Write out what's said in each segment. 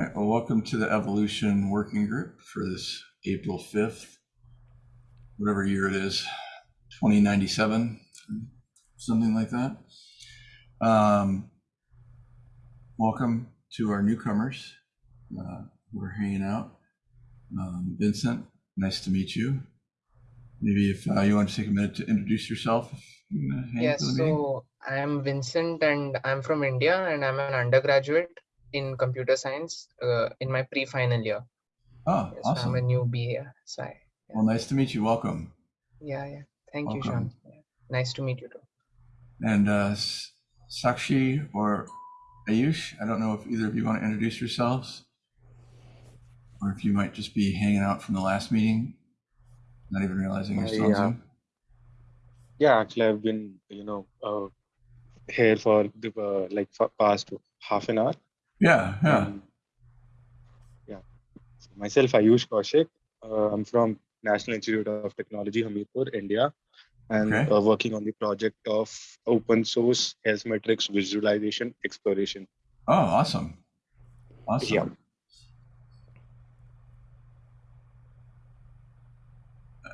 right, well, welcome to the Evolution Working Group for this April 5th, whatever year it is, 2097, something like that. Um, welcome to our newcomers uh, who are hanging out. Um, Vincent, nice to meet you. Maybe if uh, you want to take a minute to introduce yourself. Yes, so I am Vincent and I'm from India and I'm an undergraduate in computer science uh, in my pre-final year. Oh, Yes, awesome. I'm a newbie here. So I, Well, nice to meet you. Welcome. yeah, yeah. Thank you, Welcome. Sean. Yeah. Nice to meet you too. And uh, Sakshi or Ayush, I don't know if either of you want to introduce yourselves, or if you might just be hanging out from the last meeting, not even realizing you're still on Yeah. Zoom. Yeah, actually, I've been, you know, uh, here for the uh, like for past half an hour. Yeah, yeah. Yeah. So myself, Ayush Kaushik. Uh, I'm from National Institute of Technology, Hamirpur, India, and Okay. uh, working on the project of open source health metrics visualization exploration. Oh, awesome. Awesome. Yeah.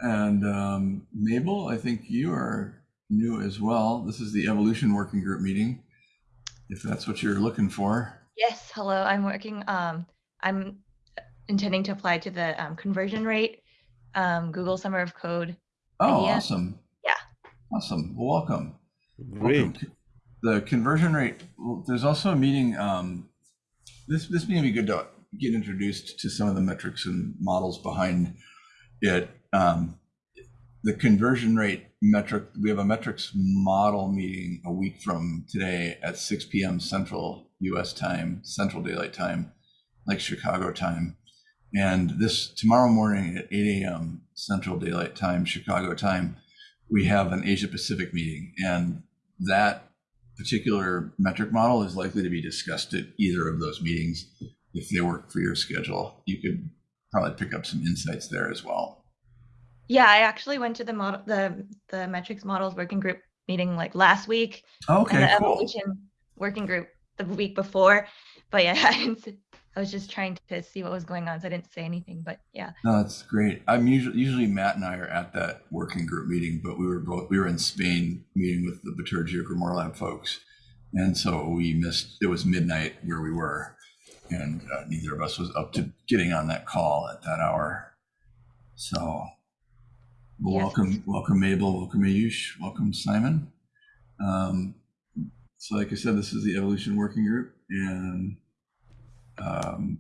And um, Mabel, I think you are new as well. This is the Evolution Working Group meeting, if that's what you're looking for. Yes, hello. I'm working. Um, I'm intending to apply to the um, conversion rate um, Google Summer of Code. Oh, Idea. awesome. Yeah. Awesome. Well, welcome. Great. Welcome. The conversion rate, well, there's also a meeting, um, this, this may be good to get introduced to some of the metrics and models behind it. Um, the conversion rate metric, we have a metrics model meeting a week from today at 6 p.m. Central US time, Central Daylight Time, like Chicago time. And this tomorrow morning at 8 a.m. Central Daylight Time, Chicago time, we have an Asia Pacific meeting. And that particular metric model is likely to be discussed at either of those meetings. If they work for your schedule, you could probably pick up some insights there as well. Yeah, I actually went to the model, the the metrics models working group meeting like last week, and Okay, the cool. evolution working group the week before. But yeah, I, I was just trying to see what was going on, so I didn't say anything. But yeah, No, that's great. I'm usually usually Matt and I are at that working group meeting, but we were both we were in Spain meeting with the Bitergia Grimoire Lab folks, and so we missed. It was midnight where we were, and uh, neither of us was up to getting on that call at that hour. So, well, Yes. welcome, welcome Mabel, welcome Ayush, welcome Simon. Um, so, like I said, this is the Evolution Working Group, and um,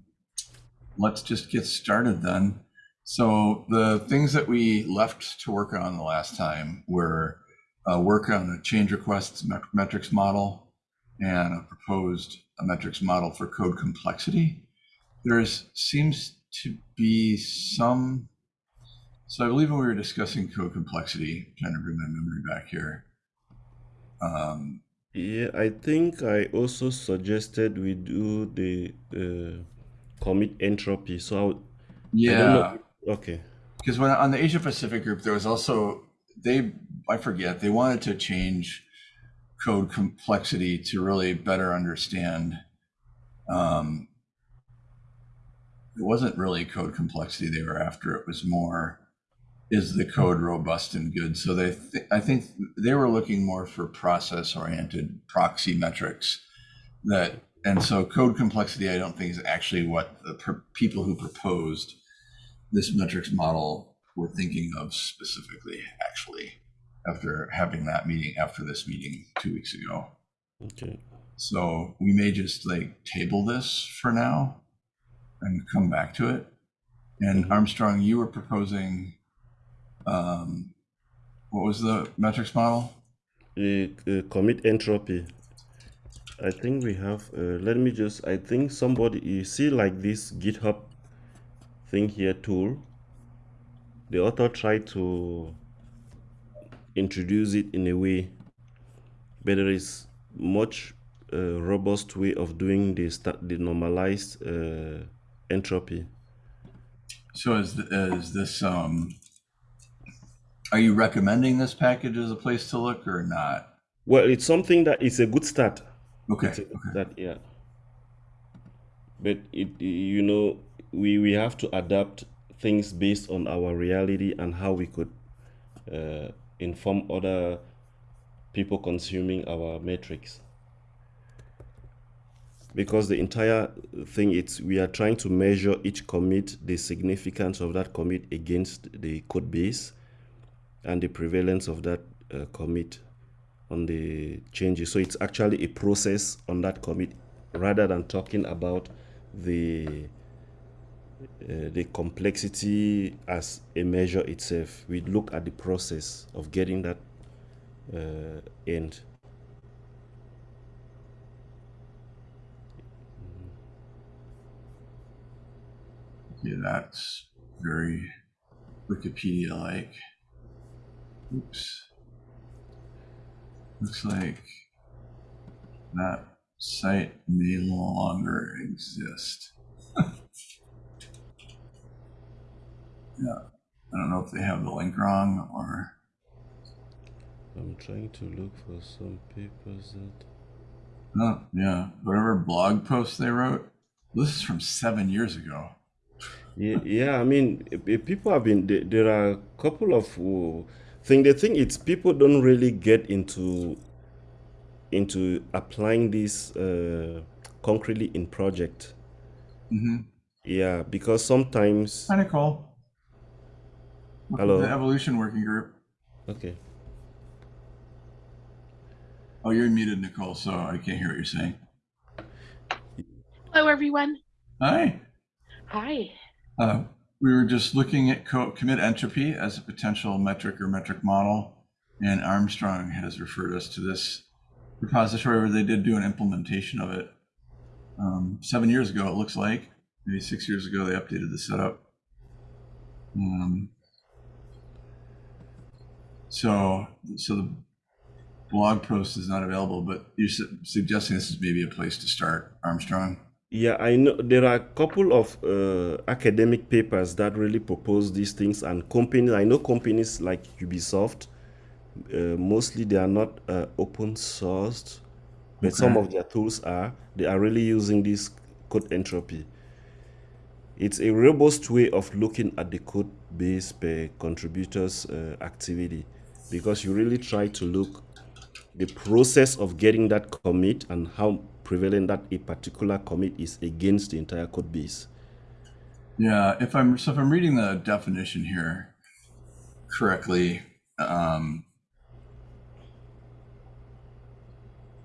let's just get started then. So the things that we left to work on the last time were uh, work on a change requests met- metrics model and a proposed a metrics model for code complexity. There's seems to be some. So I believe when we were discussing code complexity, trying to bring my memory back here. Um, Yeah, I think I also suggested we do the uh, commit entropy. So I would, I don't yeah, know. Okay. because when on the Asia Pacific group, there was also they I forget they wanted to change code complexity to really better understand. Um, it wasn't really code complexity they were after; it was more is the code robust and good. So they, th- I think they were looking more for process-oriented proxy metrics that, and so code complexity I don't think is actually what the people who proposed this metrics model we're thinking of specifically, actually, after having that meeting, after this meeting two weeks ago. Okay. So we may just like table this for now and come back to it. And Mhm. Armstrong, you were proposing, um, what was the metrics model? Uh, uh, commit entropy. I think we have. Uh, let me just. I think somebody. You see, like this GitHub thing here tool. The author tried to introduce it in a way, but there is much uh, robust way of doing the the normalized uh, entropy. So is, th- is this, um, are you recommending this package as a place to look or not? Well, it's something that is a good start. Okay, good okay. start, yeah. but it you know we we have to adapt things based on our reality and how we could uh, inform other people consuming our metrics because the entire thing it's we are trying to measure each commit the significance of that commit against the code base and the prevalence of that uh, commit on the changes. So it's actually a process on that commit rather than talking about the uh, the complexity as a measure itself. We look at the process of getting that uh, end. Yeah, that's very Wikipedia-like. Oops. Looks like that site may no longer exist. yeah, I don't know if they have the link wrong or. i'm trying to look for some papers that Oh, yeah, whatever blog post they wrote. This is from seven years ago. Yeah, yeah. I mean, people have been. There, there are a couple of uh, thing. The thing is people don't really get into into applying this uh, concretely in project. Mm-hmm. Yeah, because sometimes. Hi, Nicole. Welcome Hello. The Evolution Working Group. Okay. Oh, you're muted, Nicole, so I can't hear what you're saying. Hello, everyone. Hi. Hi. Uh, we were just looking at co- commit entropy as a potential metric or metric model, and Armstrong has referred us to this repository where they did do an implementation of it um, seven years ago. It looks like maybe six years ago they updated the setup. Um, so, so the blog post is not available, but you're su- suggesting this is maybe a place to start, Armstrong. Yeah, I know there are a couple of uh, academic papers that really propose these things, and companies. I know companies like Ubisoft. Uh, mostly, they are not uh, open sourced, but some of their tools are. They are really using this code entropy. It's a robust way of looking at the code base per contributor's uh, activity, because you really try to look the process of getting that commit and how prevalent that a particular commit is against the entire code base. Yeah, if I'm so if I'm reading the definition here correctly, um,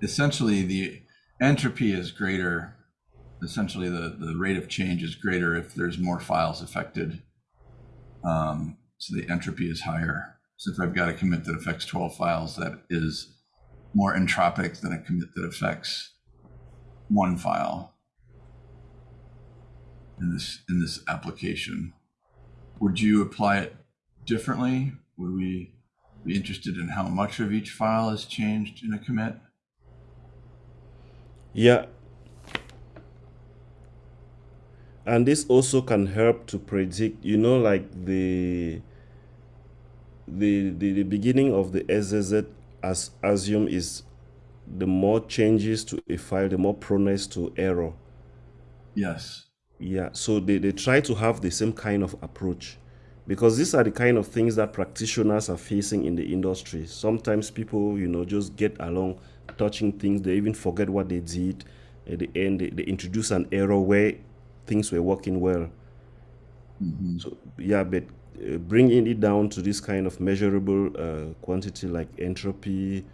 essentially the entropy is greater. Essentially, the the rate of change is greater if there's more files affected. Um, so the entropy is higher. So if I've got a commit that affects 12 files, that is more entropic than a commit that affects one file in this in this application. Would you apply it differently? Would we be interested in how much of each file is changed in a commit? Yeah. And this also can help to predict, you know, like the the the, the beginning of the SZZ as assume is the more changes to a file, the more proneness to error. Yes. Yeah, so they, they try to have the same kind of approach because these are the kind of things that practitioners are facing in the industry. Sometimes people, you know, just get along touching things, they even forget what they did. At the end, they, they introduce an error where things were working well. Mhm. So, yeah, but uh, bringing it down to this kind of measurable uh, quantity like entropy,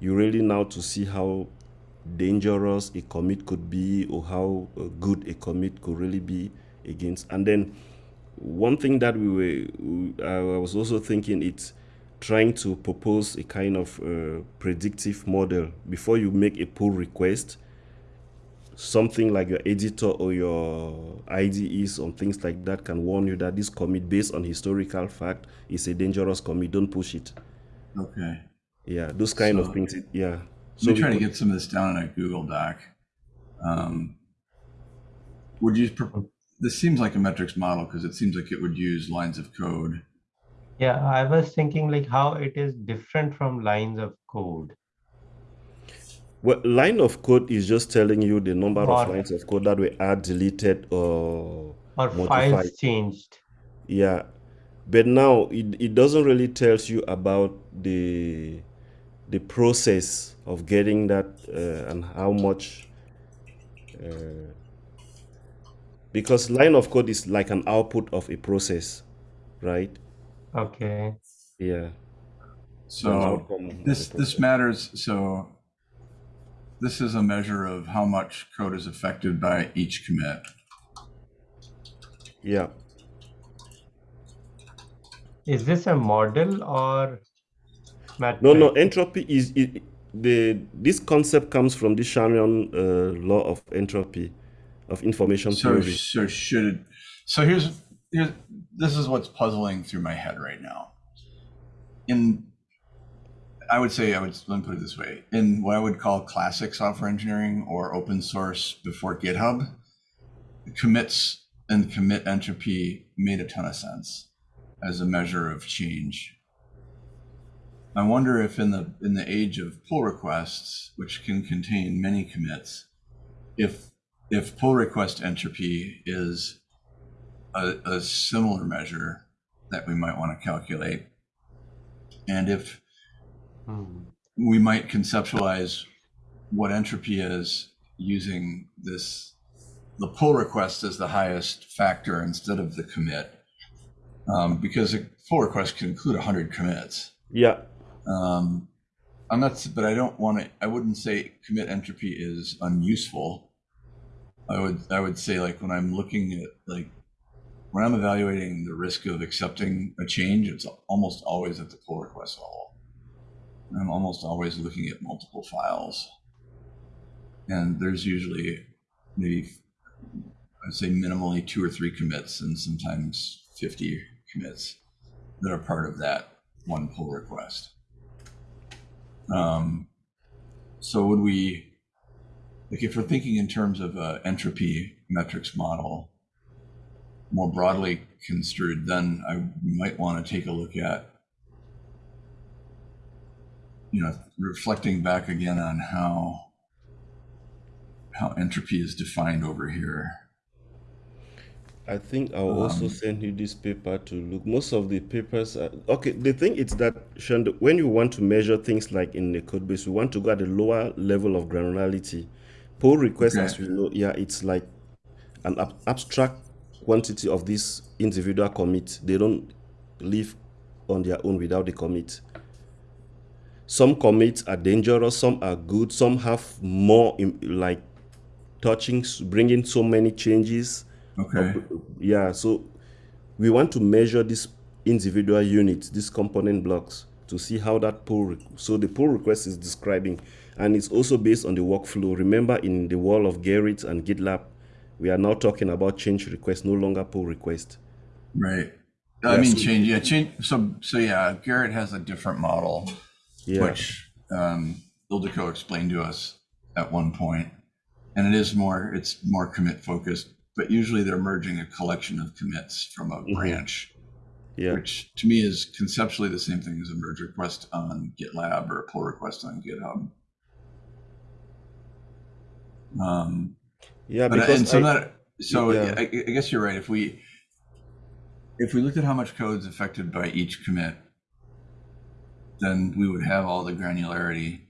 you really now to see how dangerous a commit could be or how uh, good a commit could really be against. And then one thing that we were i was also thinking it's trying to propose a kind of uh, predictive model. Before you make a pull request something like your editor or your IDEs or things like that can warn you that this commit based on historical fact is a dangerous commit. Don't push it. Okay. Yeah those kind of things yeah So we we trying to get some of this down in a Google Doc. Um, would you? pro- This seems like a metrics model because it seems like it would use lines of code. Yeah, I was thinking like how it is different from lines of code. Well, line of code is just telling you the number Or- of lines of code that were add, deleted, or Or modified. files changed. Yeah, but now it, it doesn't really tells you about the the process of getting that uh, and how much uh, because line of code is like an output of a process, right? Okay. Yeah. So this this matters. So this is a measure of how much code is affected by each commit. Yeah. Is this a model or metric? No, no. Entropy is it, the this concept comes from the Shannon uh, law of entropy, of information So theory. so should it, so here's here's this is what's puzzling through my head right now. In I would say I would let me put it this way. In what I would call classic software engineering or open source before GitHub, commits and commit entropy made a ton of sense as a measure of change. I wonder if in the in the age of pull requests, which can contain many commits, if if pull request entropy is a, a similar measure that we might want to calculate, and if Hmm. we might conceptualize what entropy is using this the pull request as the highest factor instead of the commit um, because a pull request can include 100 commits Yeah. Um, i'm not but i don't want to i wouldn't say commit entropy is unuseful i would i would say like when i'm looking at like when i'm evaluating the risk of accepting a change it's almost always at the pull request level I'm almost always looking at multiple files. And there's usually maybe, I'd say minimally two or three commits and sometimes 50 commits that are part of that one pull request. Um, so would we, like if we're thinking in terms of a entropy metrics model, more broadly construed, then I might want to take a look at you know, reflecting back again on how how entropy is defined over here. I think I'll also Um, send you this paper to look. Most of the papers are okay. The thing is that when you want to measure things like in the code base, you want to go at a lower level of granularity. Pull request, as we know, yeah, it's like an ab- abstract quantity of this individual commit. They don't live on their own without the commit. Some commits are dangerous, some are good, some have more im- like touching, bringing so many changes Okay. yeah so we want to measure these individual units these component blocks to see how that pull so the pull request is describing and it's also based on the workflow remember in the world of gerrit and gitlab we are now talking about change request no longer pull request Right. I Yeah, mean, so- change. Yeah, change. So, so yeah, Gerrit has a different model, yeah which um, Ildiko explained to us at one point, and it is more. It's more commit focused, but usually they're merging a collection of commits from a Mhm. branch, yeah which to me is conceptually the same thing as a merge request on GitLab or a pull request on GitHub. Um, yeah but because and so I- that so Yeah. I, I guess you're right. If we if we looked at how much code is affected by each commit, then we would have all the granularity,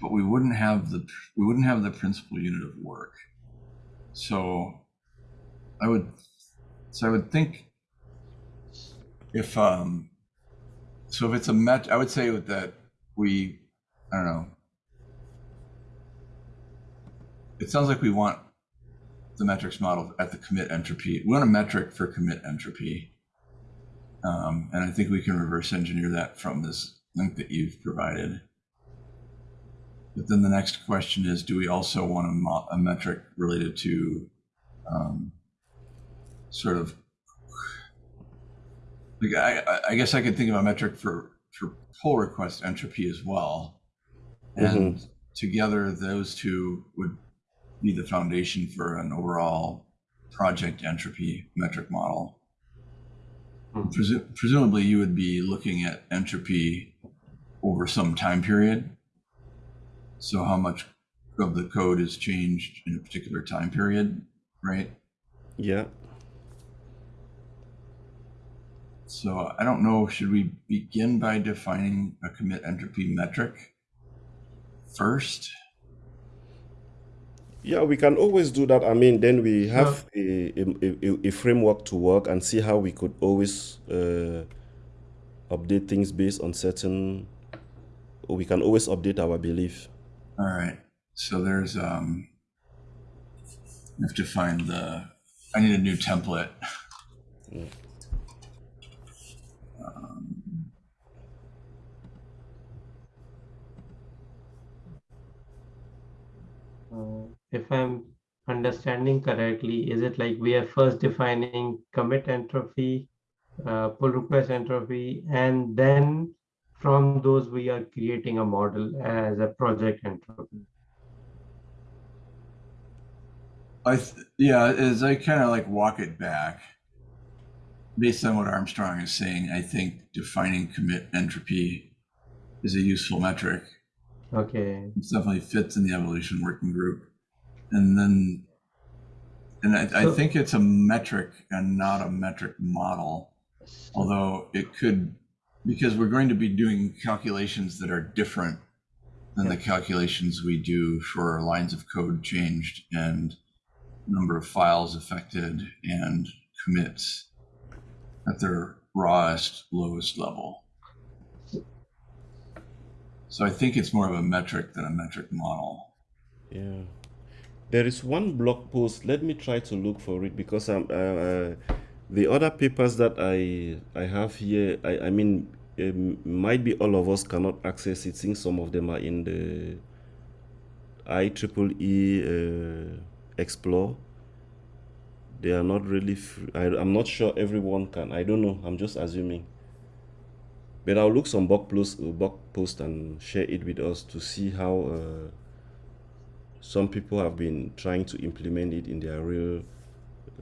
but we wouldn't have the we wouldn't have the principal unit of work. So I would so I would think if um so if it's a met I would say that we I don't know it sounds like we want the metrics model at the commit entropy. We want a metric for commit entropy. Um, and I think we can reverse engineer that from this link that you've provided. But then the next question is, do we also want a, a metric related to um, sort of, like I, I- guess I could think of a metric for, for pull request entropy as well. And together those two would be the foundation for an overall project entropy metric model. Hmm. Presu- presumably, you would be looking at entropy over some time period. So how much of the code is changed in a particular time period, right? Yeah. So I don't know, should we begin by defining a commit entropy metric first? Yeah, we can always do that. I mean, then we have a, a, a, a framework to work and see how we could always uh, update things based on certain, we can always update our belief. All right, so there's, um, I have to find the, I need a new template. Mm. If I'm understanding correctly, is it like we are first defining commit entropy, uh, pull request entropy, and then from those we are creating a model as a project entropy? I, yeah, as I kind of like walk it back, based on what Armstrong is saying, I think defining commit entropy is a useful metric. Okay. It definitely fits in the evolution working group. And then, and I, I think it's a metric and not a metric model, although it could, because we're going to be doing calculations that are different than the calculations we do for lines of code changed and number of files affected and commits at their rawest, lowest level. So I think it's more of a metric than a metric model. Yeah. There is one blog post. Let me try to look for it because I'm, uh, uh, the other papers that I I have here. I, I mean, might be all of us cannot access it. Since some of them are in the IEEE uh, Xplore. They are not really. I, I'm not sure everyone can. I don't know. I'm just assuming. But I'll look some blog post, blog post and share it with us to see how. Uh, some people have been trying to implement it in their real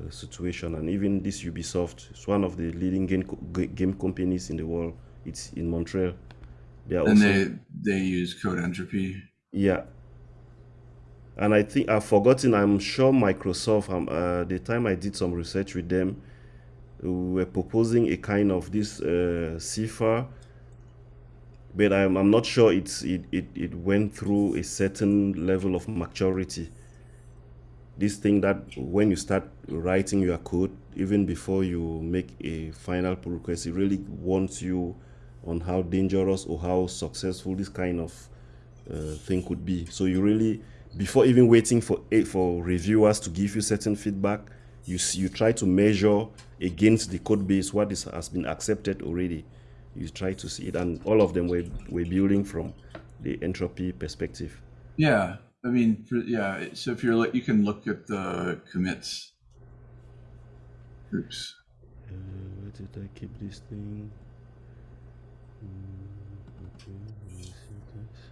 uh, situation and even this ubisoft is one of the leading game, co- game companies in the world it's in montreal they are And also they they use code entropy. yeah and i think i've forgotten i'm sure microsoft um, uh, the time i did some research with them we were proposing a kind of this uh, cipher but I'm, I'm not sure it's it, it, it went through a certain level of maturity. This thing that when you start writing your code even before you make a final pull request it really warns you on how dangerous or how successful this kind of uh, thing could be. So you really before even waiting for for reviewers to give you certain feedback you you try to measure against the code base what is, has been accepted already you try to see it and all of them were, were building from the entropy perspective Yeah, I mean, for, yeah. So if you're you can look at the commits groups. uh, where did i keep this thing Mm, okay, let me see this.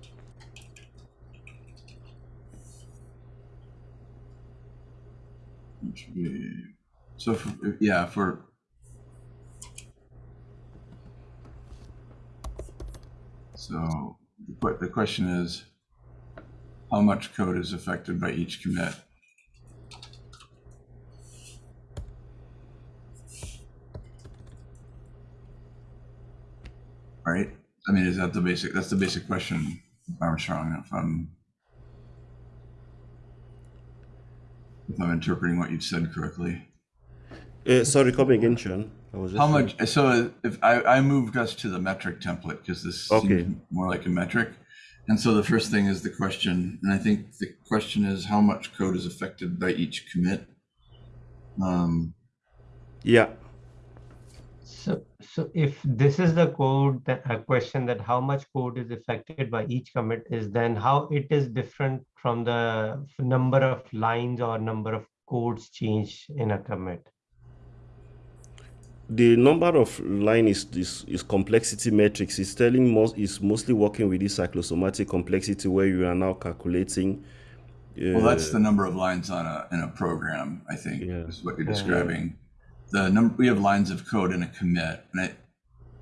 So. For, yeah, for so the, que- the question is, how much code is affected by each commit? Right. I mean, is that the basic? That's the basic question, Armstrong. If I'm if I'm interpreting what you've said correctly. Uh, sorry, come in, Sean. I was How much? So if I, I moved us to the metric template because this Okay. seems more like a metric. And so the first thing is the question, and I think the question is how much code is affected by each commit. Um, Yeah. So, so if this is the code, that a question that how much code is affected by each commit is then how it is different from the number of lines or number of codes changed in a commit. The number of line is is, is complexity matrix. It's telling most is mostly working with this cyclosomatic complexity where you are now calculating. Uh, well, that's the number of lines on a in a program. I think Yeah. is what you're Yeah. describing. The number we have lines of code in a commit, and it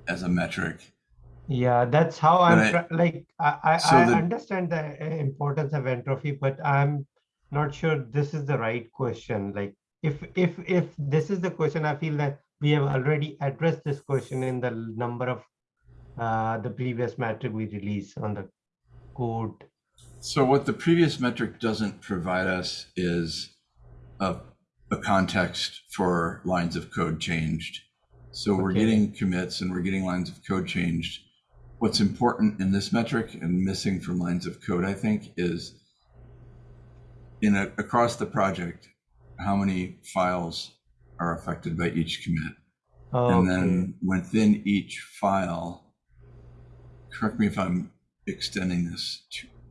as a metric, Yeah, that's how But I'm I- like I I, So I the- understand the uh, importance of entropy, but I'm not sure this is the right question. Like if if if this is the question, I feel that we have already addressed this question in the number of uh, the previous metric we released on the code. So what the previous metric doesn't provide us is a, a context for lines of code changed. So we're getting commits and we're getting lines of code changed. What's important in this metric and missing from lines of code, I think, is in a, across the project, how many files are affected by each commit. And Okay. then within each file, correct me if I'm extending this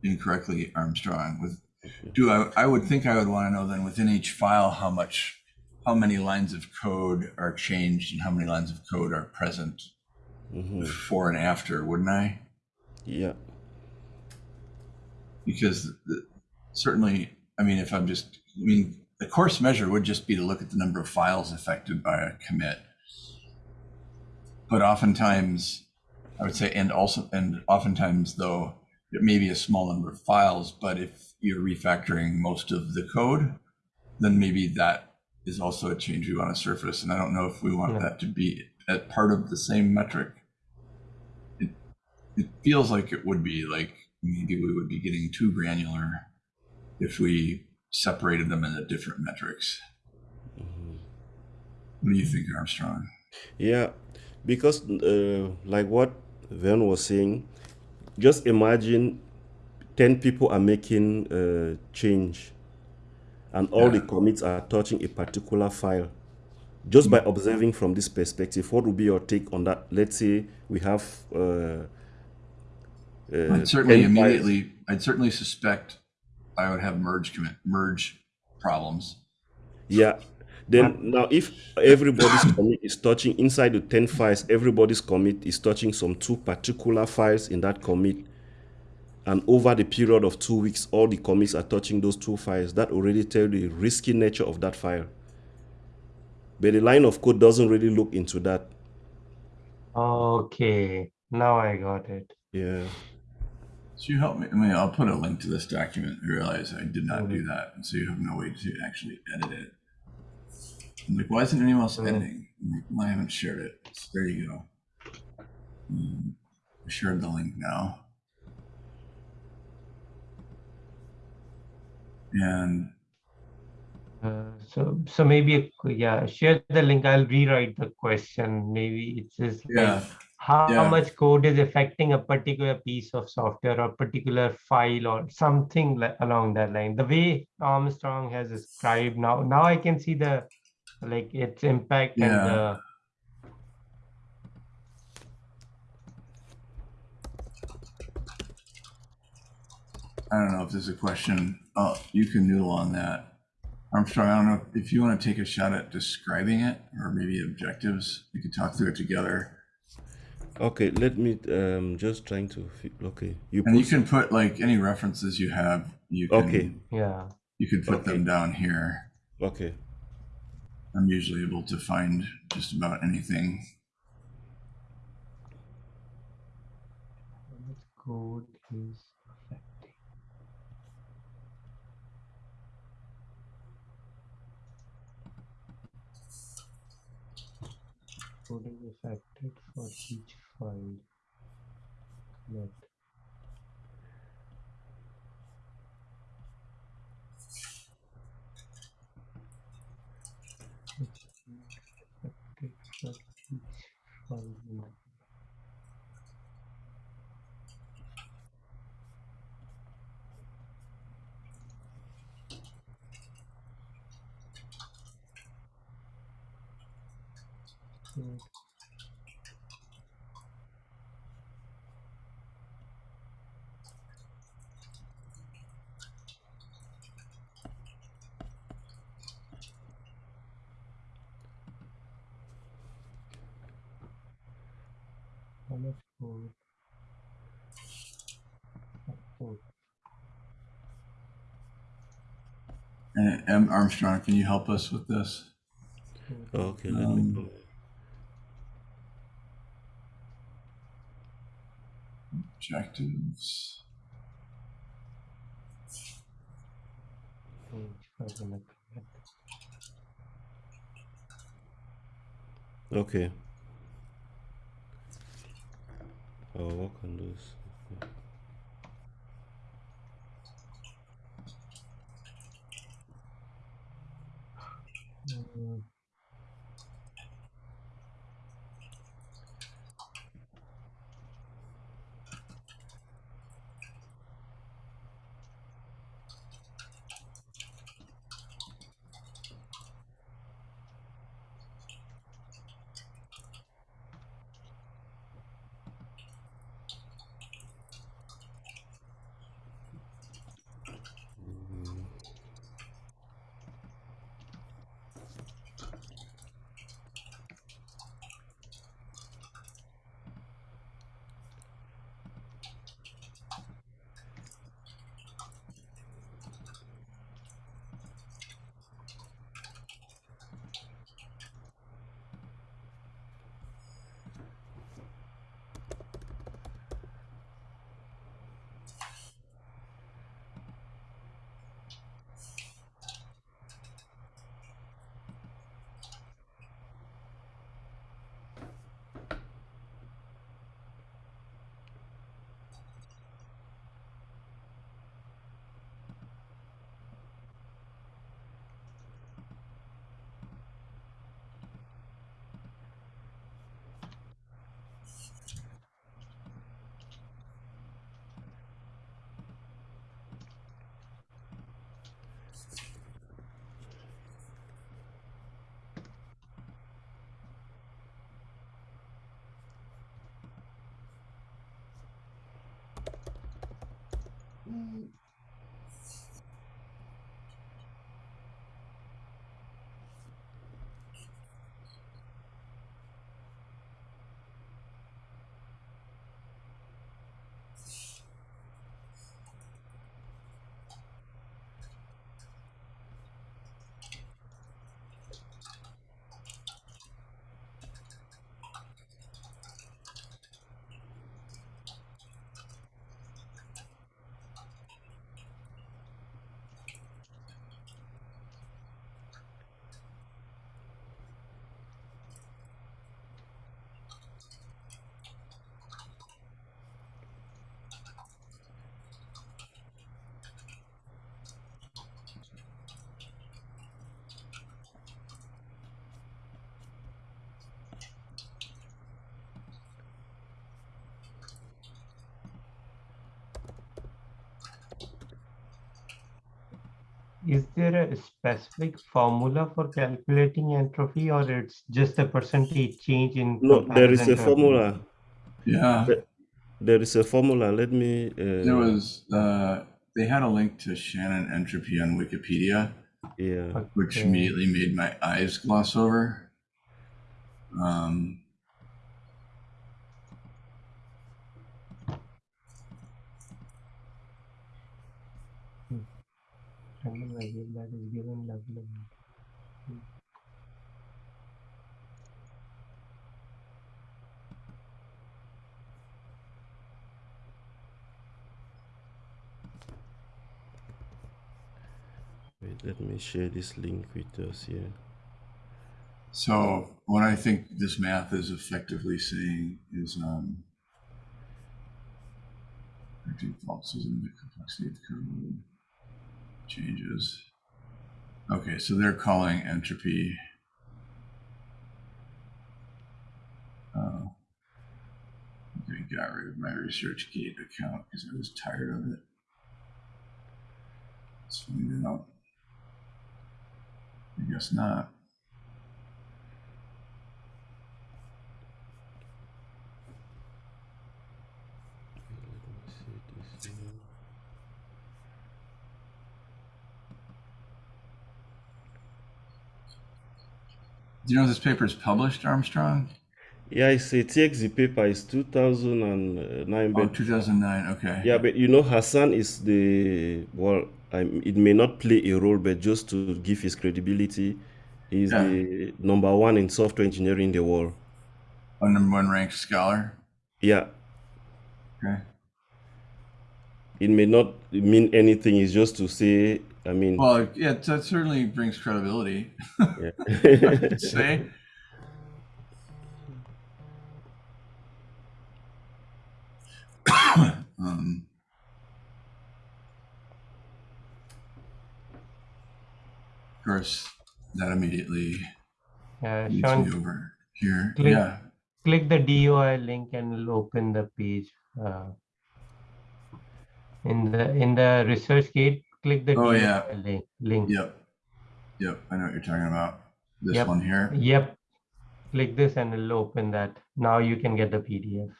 incorrectly, Armstrong, with, do I, I would think I would want to know then within each file, how much, how many lines of code are changed and how many lines of code are present Mhm. before and after, wouldn't I? Yeah. Because the- certainly, I mean, if I'm just, I mean, the coarse measure would just be to look at the number of files affected by a commit. But oftentimes, I would say, and also, and oftentimes though, it may be a small number of files, but if you're refactoring most of the code, then maybe that is also a change we want to surface. And I don't know if we want Yeah. that to be a part of the same metric. It, it feels like it would be like maybe we would be getting too granular if we separated them into different metrics. What do you think, Armstrong? Yeah, because uh, like what Vern was saying, just imagine 10 people are making uh, change and all the commits are touching a particular file. Just by observing from this perspective, what would be your take on that? Let's say we have uh, uh, I'd certainly 10 files. immediately, I'd certainly suspect I would have merge commit, merge problems. Yeah. Then now, if everybody's commit is touching inside the 10 files, everybody's commit is touching some two particular files in that commit. And over the period of two weeks, all the commits are touching those two files. That already tell the risky nature of that file. But the line of code doesn't really look into that. Okay, now I got it. Yeah. So you help me, I mean, I'll put a link to this document. I realize I did not do that. And so you have no way to actually edit it. I'm like, why isn't anyone else Mhm. editing? I'm like, well, I haven't shared it. So there you go. Mm, I shared the link now. And Uh, so so maybe yeah, share the link. I'll rewrite the question. Maybe it says like yeah, how Yeah. much code is affecting a particular piece of software or particular file or something like along that line. The way Armstrong has described now, now I can see the like its impact and Yeah. the I don't know if there's a question. Oh, you can noodle on that. Armstrong, I don't know if you want to take a shot at describing it or maybe objectives. We could talk through it together. Okay, let me um just trying to fi- okay. You And you put can put like any references you have. You can, Okay. yeah. You can put them down here. okay. I'm usually able to find just about anything. How code is affecting? Code is affected for each file. Let affected for each file. Code How much code? And M. Armstrong, can you help us with this? Okay, let Um, me objectives. Okay. I'll work on those. Mm, 嗯 Is there a specific formula for calculating entropy or it's just a percentage change in No, there is comparison a formula. Yeah, But- There is a formula. Let me. Uh, there was, uh, they had a link to Shannon entropy on Wikipedia, Yeah. which Okay. immediately made my eyes gloss over. Um, Random variable that is given level of- Wait, let me share this link with us here. so what I think this math is effectively saying is, um, predicting falses in the complexity of the code changes. Okay, so they're calling entropy. Uh, okay, got rid of my ResearchGate account because I was tired of it. Let's find out. I guess not. Let me see this here. Do you know this paper is published, Armstrong? Yeah, I say TXT paper is 2009, Oh, but 2009. Okay. yeah, but you know Hassan is the well. I'm, it may not play a role, but just to give his credibility, he's Yeah. the number one in software engineering in the world. A number one ranked scholar. Yeah, Okay. it may not mean anything. It's just to say, I mean, Well, yeah, that certainly brings credibility. yeah. Say. um, of course, that immediately Uh, leads Sean, me over here. Click- Yeah. click the DOI link and it'll open the page. uh, In the, in the research gate, click the Oh, yeah. link, link. Yep. Yep. I know what you're talking about. This Yep. one here. Yep. Click this and it'll open that. Now you can get the PDF.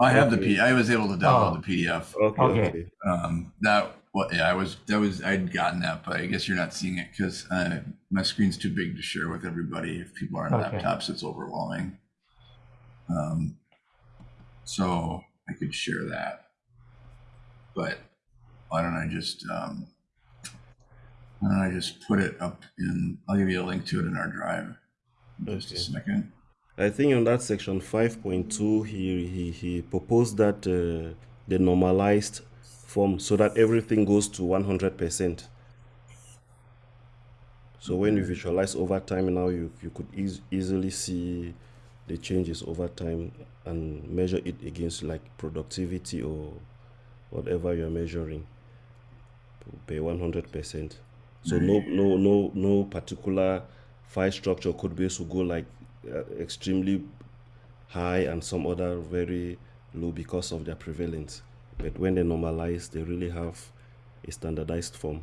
I have the P. I was able to download Oh. the PDF. okay, Okay. okay. Um, that well, yeah, I was that was I'd gotten that, but I guess you're not seeing it because uh, my screen's too big to share with everybody. If people are on Okay. laptops, it's overwhelming. Um, so I could share that, but why don't I just um, why don't I just put it up in? I'll give you a link to it in our drive. in Just a Okay. second. I think on that section 5.2, he, he, he proposed that uh, the normalized form so that everything goes to 100%. So when you visualize over time now, you, you could eas- easily see the changes over time and measure it against like productivity or whatever you're measuring by 100%. So no, no, no, no particular file structure code base will go like uh, extremely high and some other very low because of their prevalence. But when they normalize, they really have a standardized form.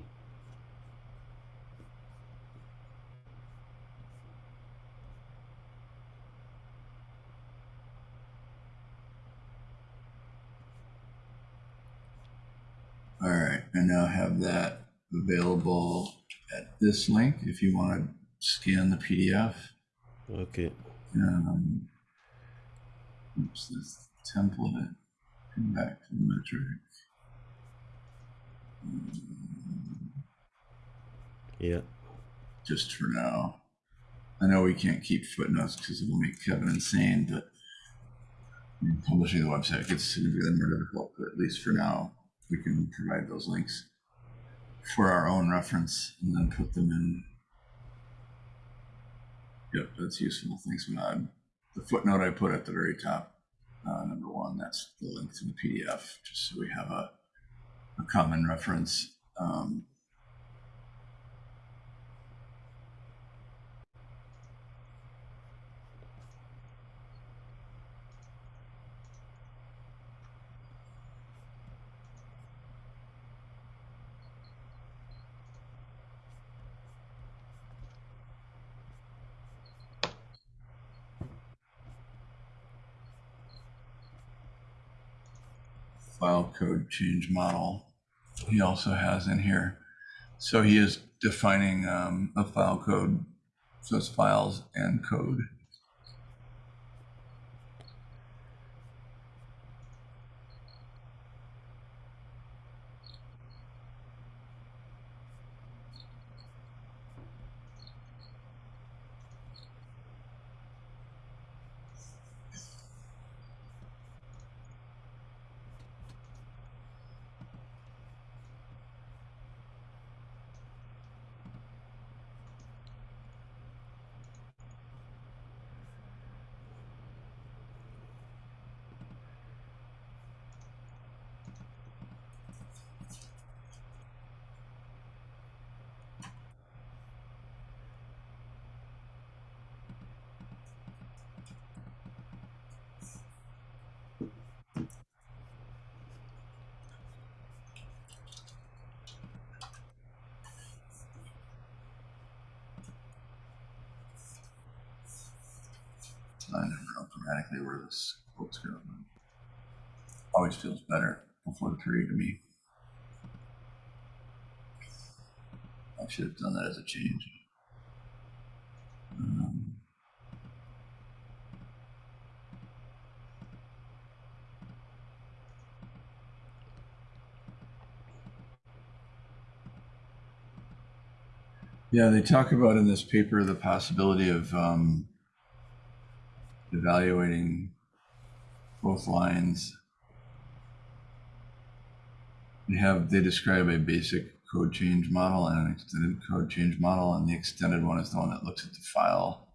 All right, I now have that available at this link if you want to scan the PDF. Okay. Um, oops, this template. Come back to the metric. Yeah. Just for now. I know we can't keep footnotes because it will make Kevin insane, but publishing the website gets significantly more difficult. But at least for now, we can provide those links for our own reference and then put them in. Yep, that's useful. Thanks, Manad. The footnote I put at the very top, uh, number one, that's the link to the PDF, just so we have a, a common reference. Um, file code change model he also has in here. So he is defining um, a file code, so it's files and code. I never know grammatically where this quote's going. Always feels better before the period to me. I should have done that as a change. Um, yeah, they talk about in this paper the possibility of um, evaluating both lines They have, they describe a basic code change model and an extended code change model, and the extended one is the one that looks at the file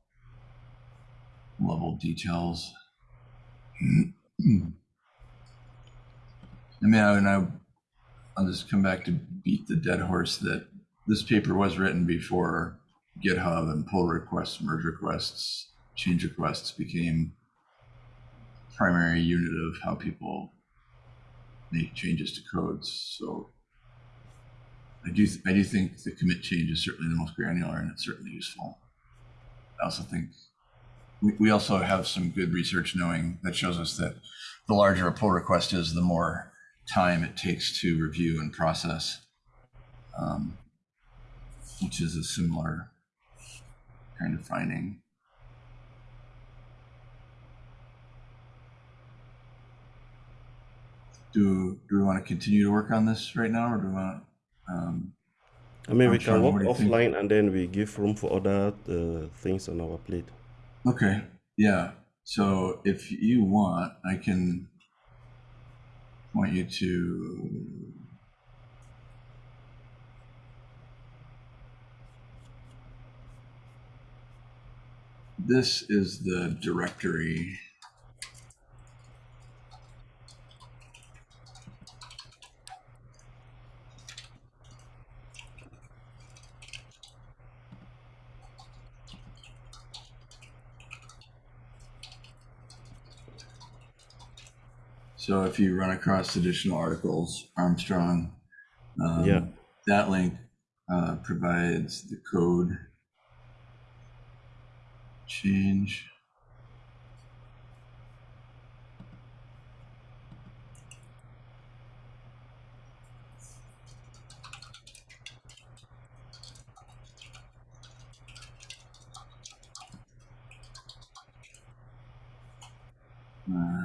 level details. I mean, I, and I, I'll just come back to beat the dead horse that this paper was written before GitHub and pull requests, merge requests, change requests became primary unit of how people make changes to codes. So I do, I do think the commit change is certainly the most granular and it's certainly useful. I also think we, we also have some good research knowing that shows us that the larger a pull request is, the more time it takes to review and process, um, which is a similar kind of finding. Do, do we want to continue to work on this right now or do we want to? Um, I mean, we can work you think? offline and then we give room for other uh, things on our plate. Okay, yeah. So if you want, I can want you to this is the directory. So if you run across additional articles, Armstrong, um, Yeah. that link uh, provides the code change. Alright.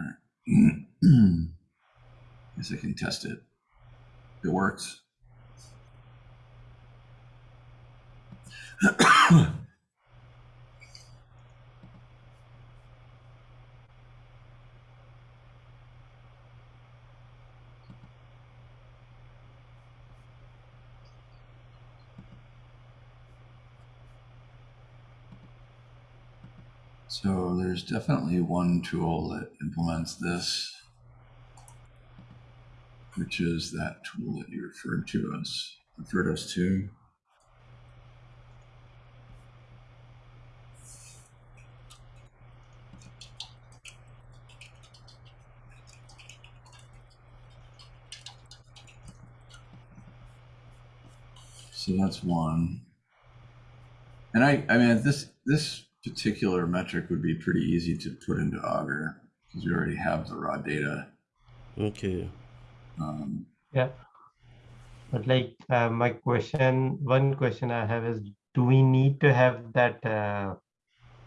I can test it. It works. So there's definitely one tool that implements this, which is that tool that you referred to us, referred us to. So that's one. And I, I mean, this, this particular metric would be pretty easy to put into Augur because we already have the raw data. Okay. Um, Yeah. But like uh, my question, one question I have is, do we need to have that uh,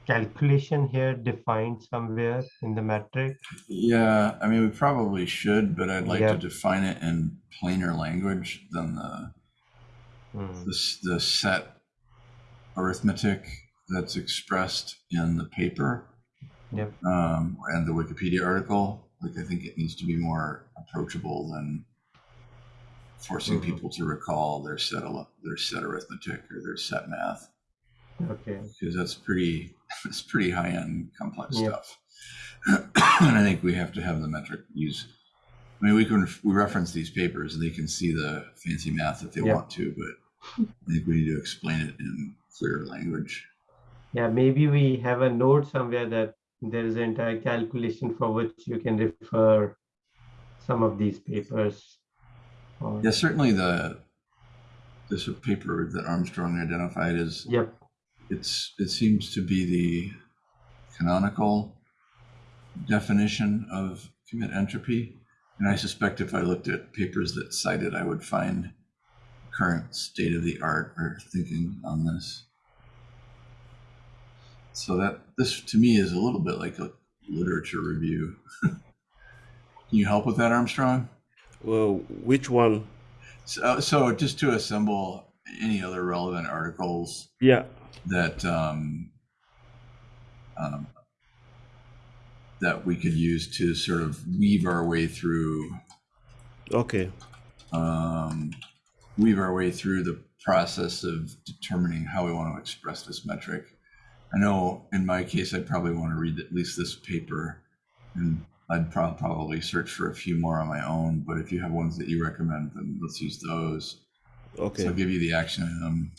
calculation here defined somewhere in the metric? yeah, I mean, we probably should, but I'd like Yeah. to define it in plainer language than the, Hmm. the, the set arithmetic that's expressed in the paper Yep. um, and the Wikipedia article. Like, I think it needs to be more approachable than forcing Mhm. people to recall their set, their set arithmetic or their set math. Okay. because that's pretty it's pretty high end complex Yeah. stuff and i think we have to have the metric use i mean we can we reference these papers and they can see the fancy math if they Yeah. want to but i think we need to explain it in clear language Yeah, maybe we have a note somewhere that there is an entire calculation for which you can refer some of these papers. Or, yeah certainly the this paper that armstrong identified is Yep. it's it seems to be the canonical definition of commit entropy and i suspect if i looked at papers that cite it i would find current state of the art or thinking on this so that this to me is a little bit like a literature review can you help with that armstrong Well, which one? so, so just to assemble any other relevant articles Yeah. that um, um, that we could use to sort of weave our way through Okay. um, weave our way through the process of determining how we want to express this metric. I know in my case, I'd probably want to read at least this paper and I'd prob- probably search for a few more on my own, but if you have ones that you recommend, then let's use those. Okay. So I'll give you the action item.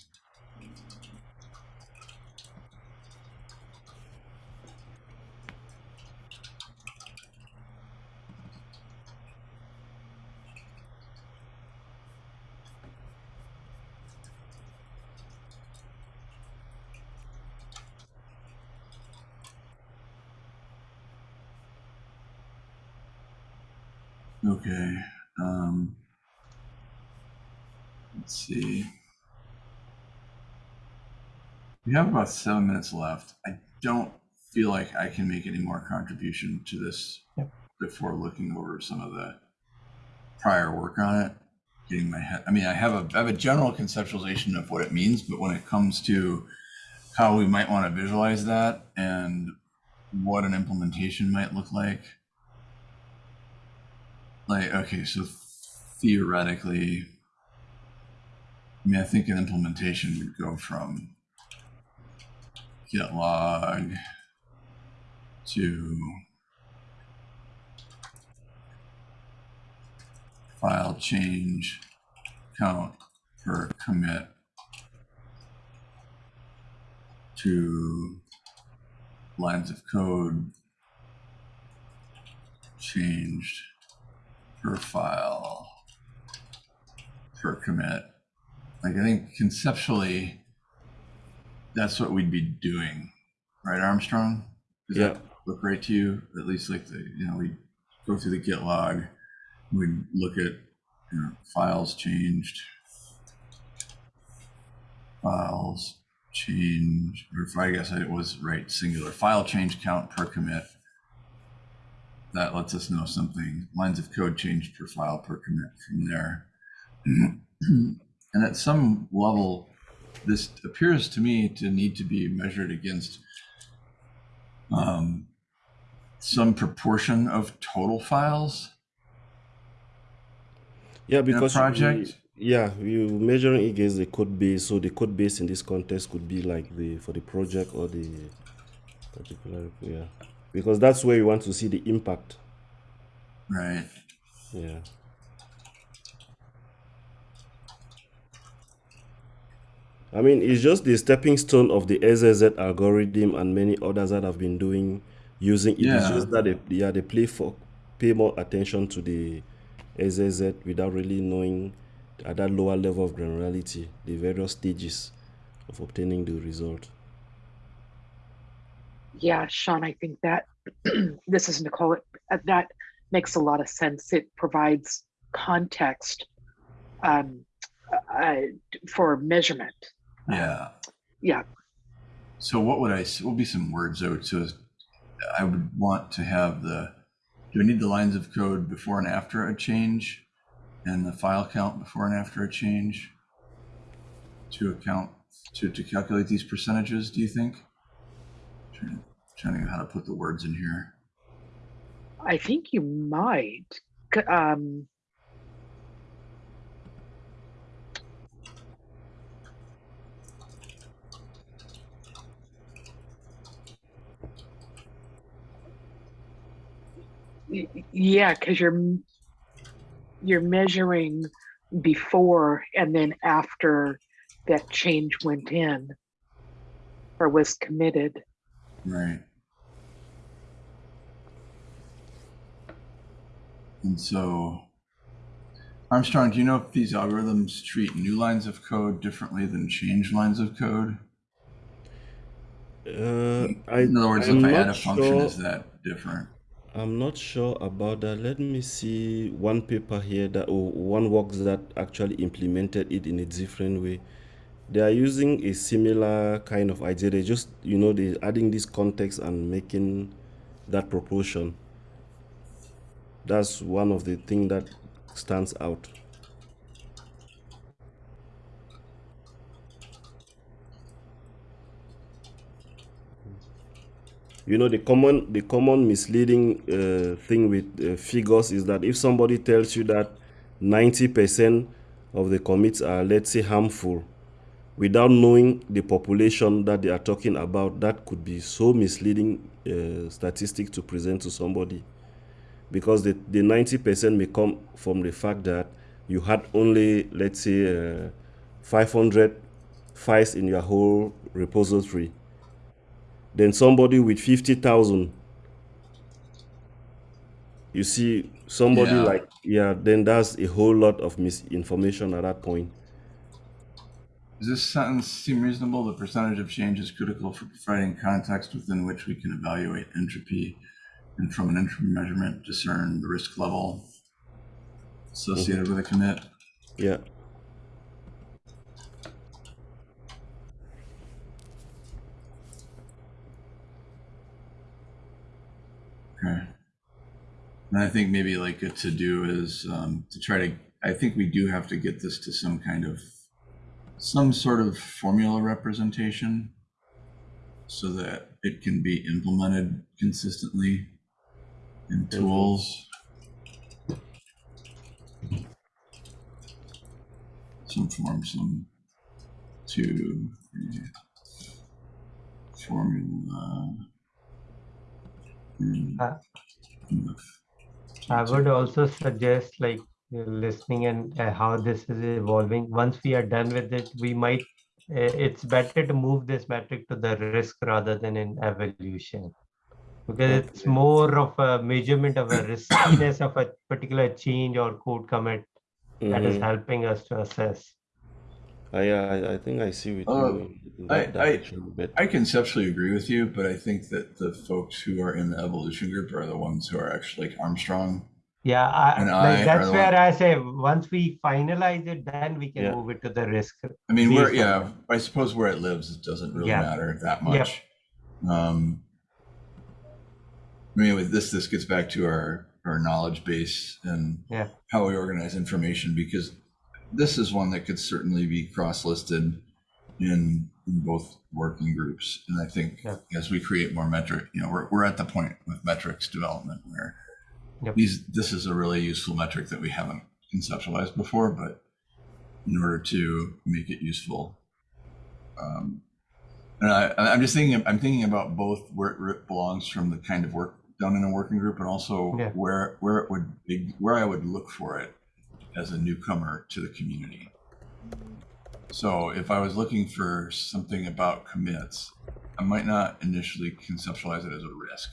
Okay. Um, let's see. We have about seven minutes left. I don't feel like I can make any more contribution to this Yep. before looking over some of the prior work on it. Getting my head. I mean, I have a I have a general conceptualization of what it means, but when it comes to how we might want to visualize that and what an implementation might look like, like okay so theoretically i mean i think an implementation would go from git log to file change count per commit to lines of code changed per file per commit. Like I think conceptually, that's what we'd be doing, right, Armstrong? Does Yeah. that look right to you? At least like the you know we go through the Git log, we look at you know, files changed, files change, or if I guess it was right singular file change count per commit that lets us know something. Lines of code changed per file per commit from there. and at some level, this appears to me to need to be measured against um, some proportion of total files. Yeah, because project? yeah, you measuring against the code base. So the code base in this context could be like the for the project or the particular yeah, because that's where you want to see the impact. Right. Yeah. I mean, it's just the stepping stone of the SZZ algorithm and many others that have been doing using it. It's just that they, yeah, they play for pay more attention to the SZZ without really knowing at that lower level of granularity the various stages of obtaining the result. Yeah, Sean, I think that this is Nicole. uh, That makes a lot of sense. It provides context um, uh, for measurement. Yeah. Yeah. So what would I? What would be some words though? So I would want to have the. Do I need the lines of code before and after a change, and the file count before and after a change, to account to to calculate these percentages? Do you think? Trying, trying to know how to put the words in here. I think you might. Um, yeah, because you're you're measuring before and then after that change went in or was committed. Right. And so, Armstrong, do you know if these algorithms treat new lines of code differently than change lines of code? Uh, I, In other words, I'm if I add a function, sure- is that different? I'm not sure about that. Let me see one paper here that or one works that actually implemented it in a different way. They are using a similar kind of idea. They just you know they adding this context and making that proportion. That's one of the thing that stands out. you know the common the common misleading uh, thing with uh, figures is that if somebody tells you that 90% of the commits are, let's say, harmful, without knowing the population that they are talking about, that could be so misleading uh, statistic to present to somebody. Because the, the 90% may come from the fact that you had only, let's say, uh, 500 files in your whole repository. Then somebody with 50,000 you see somebody Yeah. like yeah then that's a whole lot of misinformation at that point Does this sentence seem reasonable? The percentage of change is critical for providing context within which we can evaluate entropy and from an entropy measurement discern the risk level associated with a commit. yeah Okay. And I think maybe like a to do is um, to try to, I think we do have to get this to some kind of, some sort of formula representation so that it can be implemented consistently in tools. Some form, some to formula. Uh, I would also suggest like listening and uh, how this is evolving. Once we are done with it, we might, uh, it's better to move this metric to the risk rather than in evolution. Because it's more of a measurement of a riskiness of a particular change or code commit that is Mhm. helping us to assess. I, I i think i see with Uh, you in that I- I- I conceptually agree with you, but I think that the folks who are in the evolution group are the ones who are actually like Armstrong. Yeah, I, like that's where one- I say once we finalize it, then we can Yeah. move it to the risk. I mean, on yeah, I suppose where it lives, it doesn't really Yeah. matter that Yep. much. Um, I mean, with this, this gets back to our, our knowledge base and Yeah. how we organize information, because this is one that could certainly be cross-listed in, in both working groups. And I think as we create more metric, you know, we're, we're at the point with metrics development where Yep. these, this is a really useful metric that we haven't conceptualized before, but in order to make it useful, um, and I, I'm just thinking, I'm thinking about both where it belongs from the kind of work done in a working group, and also Yeah. where where it would be, where I would look for it as a newcomer to the community. So if I was looking for something about commits, I might not initially conceptualize it as a risk.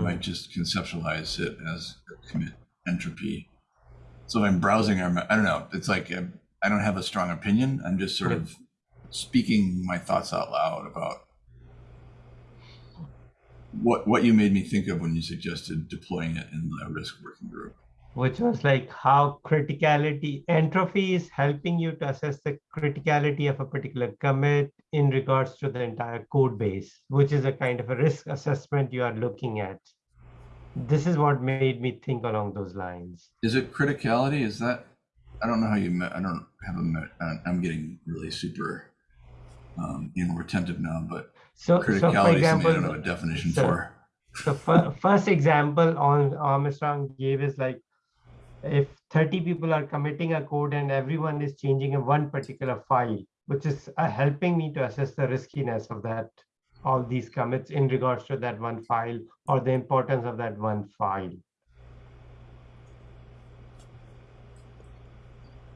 I might just conceptualize it as commit entropy. So if I'm browsing, our, I don't know. It's like um, I don't have a strong opinion. I'm just sort of speaking my thoughts out loud about what what you made me think of when you suggested deploying it in the risk working group. Which was like how criticality entropy is helping you to assess the criticality of a particular commit in regards to the entire code base, which is a kind of a risk assessment you are looking at. This is what made me think along those lines. Is it criticality? Is that I don't know how you met. I don't have a I'm getting really super, um, you know, retentive now. But So, so for criticality is something I don't have a definition so- for. the fir- first example on Armstrong gave is like if 30 people are committing a code and everyone is changing a one particular file, which is uh, helping me to assess the riskiness of that, all these commits in regards to that one file or the importance of that one file.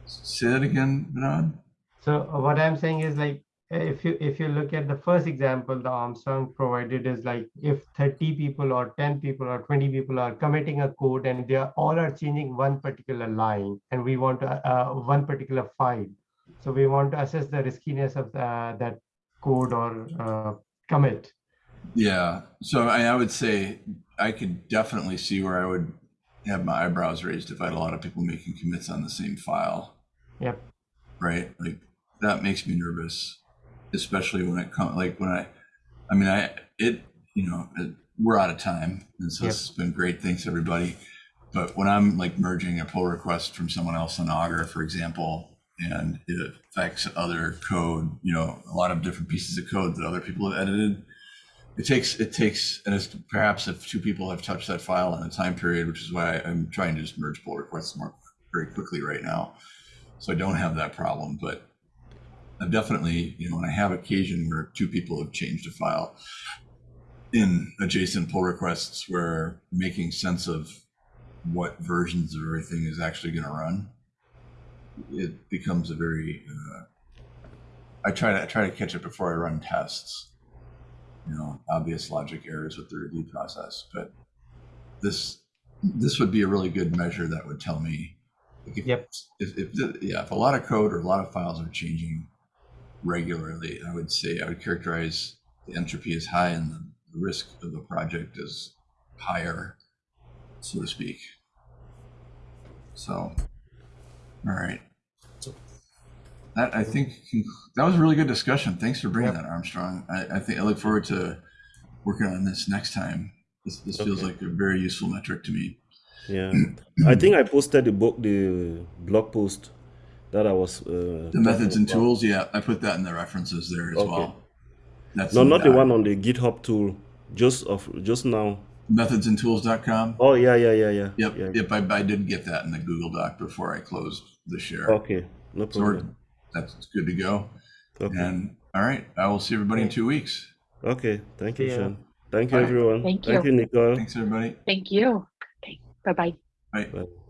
Say that again, Vinod. So uh, what I'm saying is like, if you if you look at the first example the Armstrong provided is like if 30 people or 10 people or 20 people are committing a code and they are all are changing one particular line and we want to uh, one particular file. So we want to assess the riskiness of the, that code or uh, commit. Yeah. So I, I would say I could definitely see where I would have my eyebrows raised if I had a lot of people making commits on the same file. Yep. Right. Like that makes me nervous, especially when it comes like when I, I mean, I, it, you know, it, we're out of time. And so Yep. has been great. Thanks everybody. But when I'm like merging a pull request from someone else on Augur, for example, and it affects other code, you know, a lot of different pieces of code that other people have edited, it takes it takes and it's perhaps if two people have touched that file in a time period which is why i'm trying to just merge pull requests more very quickly right now. So I don't have that problem, but I've definitely, you know, when I have occasion where two people have changed a file in adjacent pull requests where making sense of what versions of everything is actually going to run, it becomes a very, uh, I try to I try to catch it before I run tests. You know, obvious logic errors with the review process, but this this would be a really good measure that would tell me like, if, Yep. if, if yeah if a lot of code or a lot of files are changing regularly i would say i would characterize the entropy as high and the risk of the project is higher so to speak. So all right. That i think that was a really good discussion. Thanks for bringing Yep. that armstrong. I, I think i look forward to working on this next time. This, this feels like a very useful metric to me. Yeah, I think I posted the book, the blog post that I was. Uh, the methods and about. tools yeah i put that in the references there as Okay. well that's No, in not the one on the GitHub tool. Just of just now. methodsandtools.com Oh yeah, yeah, yeah, yeah. Yep, Yeah. yep. I, I did get that in the Google Doc before I closed the share. Okay, no problem. so that's good to go. Okay. And all right, I will see everybody in two weeks. Okay. Thank you, See ya. Sean. Thank you, Bye. everyone. Thank Thank you. you, Nicole. Thanks, everybody. Thank you. Okay, bye-bye. Bye. Bye.